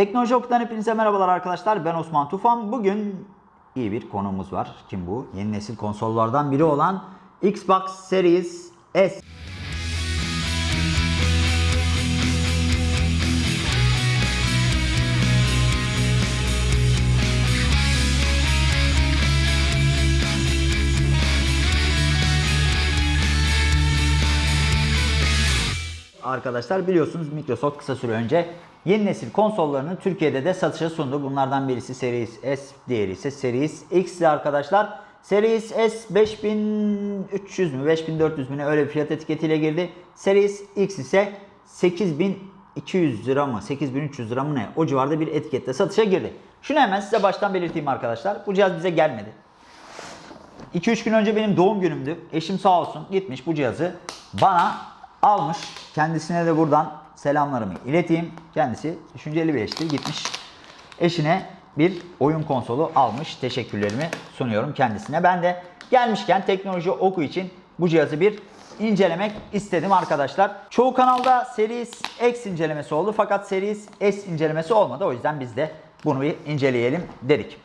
Teknoloji Oku'dan hepinize merhabalar arkadaşlar. Ben Osman Tufan. Bugün iyi bir konuğumuz var. Kim bu? Yeni nesil konsollardan biri olan Xbox Series S. Arkadaşlar biliyorsunuz Microsoft kısa süre önce yeni nesil konsollarını Türkiye'de de satışa sundu. Bunlardan birisi Series S, diğeri ise Series X'ti arkadaşlar. Series S 5300 mü 5400 mü ne öyle bir fiyat etiketiyle girdi. Series X ise 8200 lira mı 8300 lira mı ne o civarda bir etikette satışa girdi. Şunu hemen size baştan belirteyim arkadaşlar. Bu cihaz bize gelmedi. 2-3 gün önce benim doğum günümdü. Eşim sağ olsun gitmiş bu cihazı bana almış. Kendisine de buradan selamlarımı ileteyim. Kendisi düşünceli bir eşti. Gitmiş eşine bir oyun konsolu almış. Teşekkürlerimi sunuyorum kendisine. Ben de gelmişken teknoloji oku için bu cihazı bir incelemek istedim arkadaşlar. Çoğu kanalda Series X incelemesi oldu fakat Series S incelemesi olmadı. O yüzden biz de bunu bir inceleyelim dedik.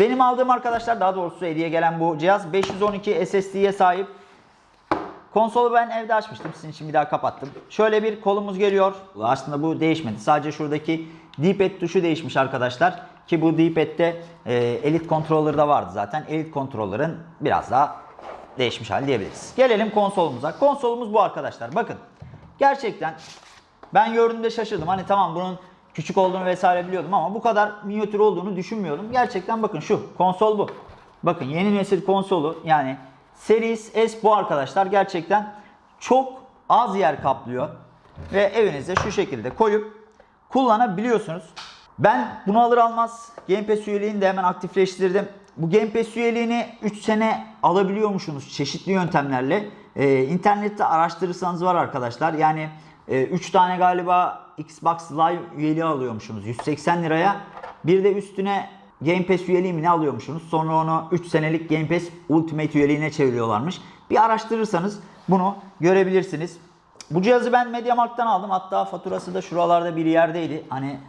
Benim aldığım arkadaşlar daha doğrusu hediye gelen bu cihaz 512 SSD'ye sahip. Konsolu ben evde açmıştım. Sizin için bir daha kapattım. Şöyle bir kolumuz geliyor. Aslında bu değişmedi. Sadece şuradaki D-pad tuşu değişmiş arkadaşlar. Ki bu D-pad'de e, Elite Controller'da vardı zaten. Elite Controller'ın biraz daha değişmiş hali diyebiliriz. Gelelim konsolumuza. Konsolumuz bu arkadaşlar. Bakın. Gerçekten ben gördüğümde şaşırdım. Hani tamam bunun küçük olduğunu vesaire biliyordum ama bu kadar minyatür olduğunu düşünmüyordum. Gerçekten bakın şu konsol bu. Bakın yeni nesil konsolu yani Series S bu arkadaşlar gerçekten çok az yer kaplıyor. Ve evinize şu şekilde koyup kullanabiliyorsunuz. Ben bunu alır almaz Game Pass üyeliğini de hemen aktifleştirdim. Bu Game Pass üyeliğini 3 sene alabiliyormuşsunuz çeşitli yöntemlerle. Ee, internette araştırırsanız var arkadaşlar. Yani 3 tane galiba Xbox Live üyeliği alıyormuşsunuz 180 liraya. Bir de üstüne Game Pass üyeliği mi ne alıyormuşsunuz? Sonra onu 3 senelik Game Pass Ultimate üyeliğine çeviriyorlarmış. Bir araştırırsanız bunu görebilirsiniz. Bu cihazı ben MediaMarkt'tan aldım. Hatta faturası da şuralarda bir yerdeydi. Hani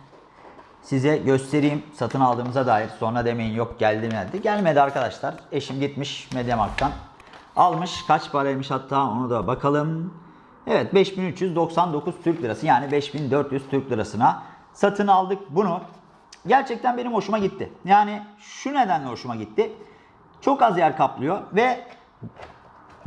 size göstereyim satın aldığımıza dair. Sonra demeyin yok geldi mi geldi. Gelmedi arkadaşlar. Eşim gitmiş MediaMarkt'tan. Almış. Kaç paraymış hatta onu da bakalım. Evet 5399 Türk Lirası yani 5400 Türk Lirasına satın aldık bunu. Gerçekten benim hoşuma gitti. Yani şu nedenle hoşuma gitti. Çok az yer kaplıyor ve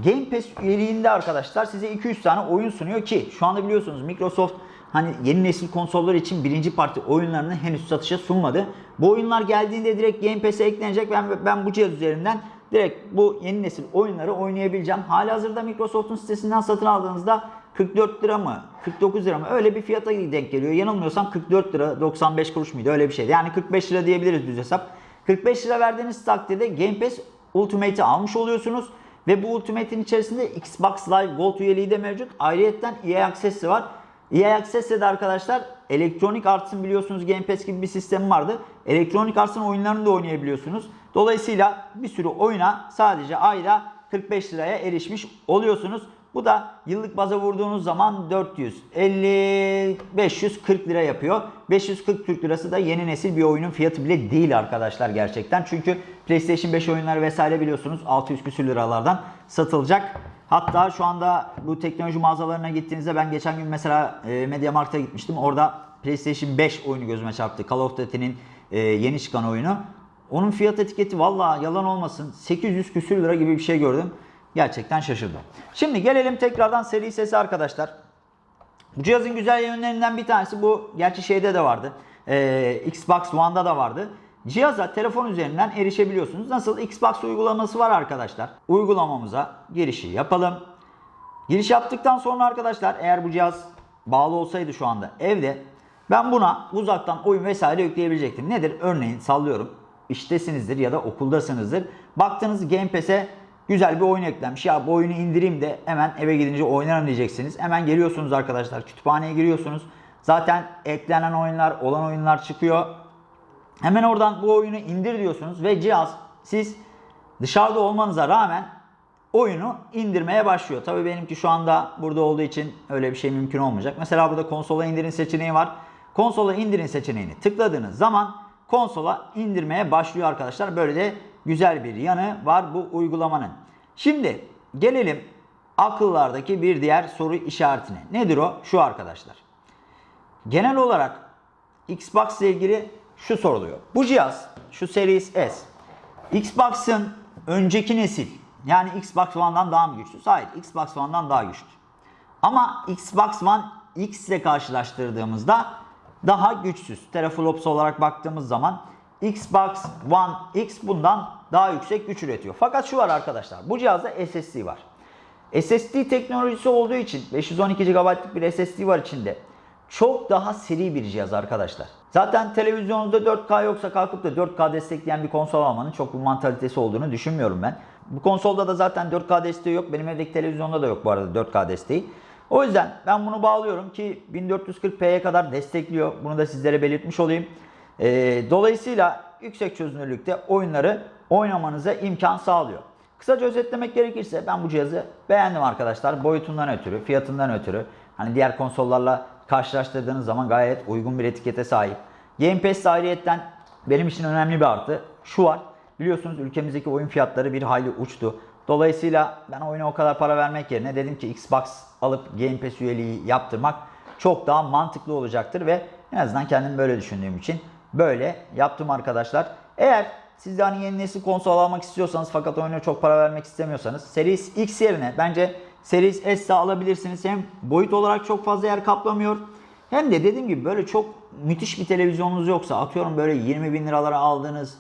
Game Pass üyeliğinde arkadaşlar size 200 tane oyun sunuyor ki şu anda biliyorsunuz Microsoft hani yeni nesil konsollar için birinci parti oyunlarını henüz satışa sunmadı. Bu oyunlar geldiğinde direkt Game Pass'e eklenecek. Ben ben bu cihaz üzerinden direkt bu yeni nesil oyunları oynayabileceğim. Hali hazırda Microsoft'un sitesinden satın aldığınızda 44 lira mı 49 lira mı öyle bir fiyata denk geliyor. Yanılmıyorsam 44 lira 95 kuruş muydu öyle bir şeydi. Yani 45 lira diyebiliriz düz hesap. 45 lira verdiğiniz takdirde Game Pass Ultimate'i almış oluyorsunuz. Ve bu Ultimate'in içerisinde Xbox Live Gold üyeliği de mevcut. Ayrıyeten EA Access'i var. EA Access'te de arkadaşlar Electronic Arts'ın biliyorsunuz Game Pass gibi bir sistemi vardı. Electronic Arts'ın oyunlarını da oynayabiliyorsunuz. Dolayısıyla bir sürü oyuna sadece ayda 45 liraya erişmiş oluyorsunuz. Bu da yıllık baza vurduğunuz zaman 450 540 lira yapıyor. 540 Türk lirası da yeni nesil bir oyunun fiyatı bile değil arkadaşlar gerçekten. Çünkü PlayStation 5 oyunları vesaire biliyorsunuz 600 küsür liralardan satılacak. Hatta şu anda bu teknoloji mağazalarına gittiğinizde ben geçen gün mesela e, MediaMarkt'a gitmiştim. Orada PlayStation 5 oyunu gözüme çarptı. Call of Duty'nin e, yeni çıkan oyunu. Onun fiyat etiketi valla yalan olmasın 800 küsür lira gibi bir şey gördüm. Gerçekten şaşırdım. Şimdi gelelim tekrardan seri sesi arkadaşlar. Bu cihazın güzel yönlerinden bir tanesi bu. Gerçi şeyde de vardı. Ee, Xbox One'da da vardı. Cihaza telefon üzerinden erişebiliyorsunuz. Nasıl? Xbox uygulaması var arkadaşlar. Uygulamamıza girişi yapalım. Giriş yaptıktan sonra arkadaşlar eğer bu cihaz bağlı olsaydı şu anda evde ben buna uzaktan oyun vesaire yükleyebilecektim. Nedir? Örneğin sallıyorum iştesinizdir ya da okuldasınızdır. Baktınız Game Pass'e güzel bir oyun eklenmiş. Ya bu oyunu indireyim de hemen eve gidince oynarım diyeceksiniz. Hemen geliyorsunuz arkadaşlar. Kütüphaneye giriyorsunuz. Zaten eklenen oyunlar, olan oyunlar çıkıyor. Hemen oradan bu oyunu indir diyorsunuz ve cihaz siz dışarıda olmanıza rağmen oyunu indirmeye başlıyor. Tabii benimki şu anda burada olduğu için öyle bir şey mümkün olmayacak. Mesela burada konsola indirin seçeneği var. konsola indirin seçeneğini tıkladığınız zaman konsola indirmeye başlıyor arkadaşlar. Böyle de güzel bir yanı var bu uygulamanın. Şimdi gelelim akıllardaki bir diğer soru işaretine. Nedir o? Şu arkadaşlar. Genel olarak Xbox ile ilgili şu soruluyor. Bu cihaz, şu Series S, Xbox'ın önceki nesil yani Xbox One'dan daha mı güçlü? Hayır, Xbox One'dan daha güçlü. Ama Xbox One X ile karşılaştırdığımızda daha güçsüz. Teraflops olarak baktığımız zaman Xbox One X bundan daha yüksek güç üretiyor. Fakat şu var arkadaşlar. Bu cihazda SSD var. SSD teknolojisi olduğu için 512 GB'lık bir SSD var içinde. Çok daha seri bir cihaz arkadaşlar. Zaten televizyonunuzda 4K yoksa kalkıp da 4K destekleyen bir konsol almanın çok bir mantalitesi olduğunu düşünmüyorum ben. Bu konsolda da zaten 4K desteği yok. Benim evdeki televizyonda da yok bu arada 4K desteği. O yüzden ben bunu bağlıyorum ki 1440p'ye kadar destekliyor. Bunu da sizlere belirtmiş olayım. Ee, dolayısıyla yüksek çözünürlükte oyunları oynamanıza imkan sağlıyor. Kısaca özetlemek gerekirse ben bu cihazı beğendim arkadaşlar. Boyutundan ötürü, fiyatından ötürü. Hani diğer konsollarla karşılaştırdığınız zaman gayet uygun bir etikete sahip. Game Pass ayrıyetten benim için önemli bir artı. Şu var. Biliyorsunuz ülkemizdeki oyun fiyatları bir hayli uçtu. Dolayısıyla ben oyuna o kadar para vermek yerine dedim ki Xbox alıp Game Pass üyeliği yaptırmak çok daha mantıklı olacaktır ve en azından kendim böyle düşündüğüm için böyle yaptım arkadaşlar. Eğer siz de hani yeni nesil konsol almak istiyorsanız fakat oyuna çok para vermek istemiyorsanız Series X yerine bence Series S alabilirsiniz. Hem boyut olarak çok fazla yer kaplamıyor. Hem de dediğim gibi böyle çok müthiş bir televizyonunuz yoksa atıyorum böyle 20 bin liralara aldığınız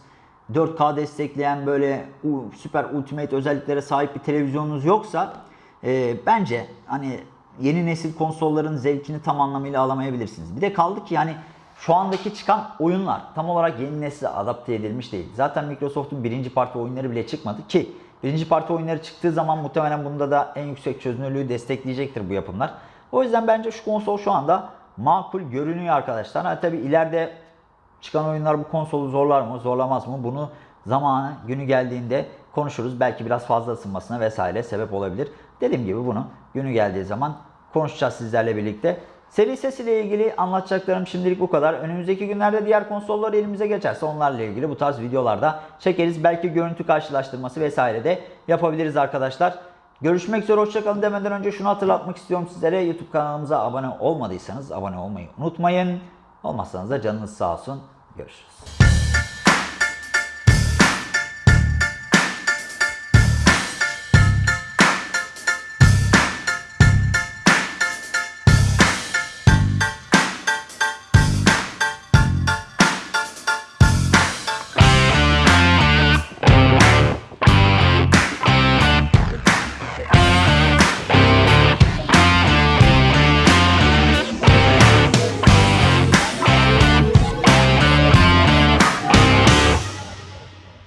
4K destekleyen böyle süper ultimate özelliklere sahip bir televizyonunuz yoksa e, bence hani yeni nesil konsolların zevkini tam anlamıyla alamayabilirsiniz. Bir de kaldı ki yani şu andaki çıkan oyunlar tam olarak yeni nesile adapte edilmiş değil. Zaten Microsoft'un birinci parti oyunları bile çıkmadı ki birinci parti oyunları çıktığı zaman muhtemelen bunda da en yüksek çözünürlüğü destekleyecektir bu yapımlar. O yüzden bence şu konsol şu anda makul görünüyor arkadaşlar. Ha, tabii ileride çıkan oyunlar bu konsolu zorlar mı, zorlamaz mı? Bunu zamanı, günü geldiğinde konuşuruz. Belki biraz fazla ısınmasına vesaire sebep olabilir. Dediğim gibi bunu günü geldiği zaman konuşacağız sizlerle birlikte. Seri ses ile ilgili anlatacaklarım şimdilik bu kadar. Önümüzdeki günlerde diğer konsollar elimize geçerse onlarla ilgili bu tarz videolarda çekeriz. Belki görüntü karşılaştırması vesaire de yapabiliriz arkadaşlar. Görüşmek üzere hoşçakalın demeden önce şunu hatırlatmak istiyorum sizlere. YouTube kanalımıza abone olmadıysanız abone olmayı unutmayın. Olmazsanız da canınız sağ olsun. Görüşürüz.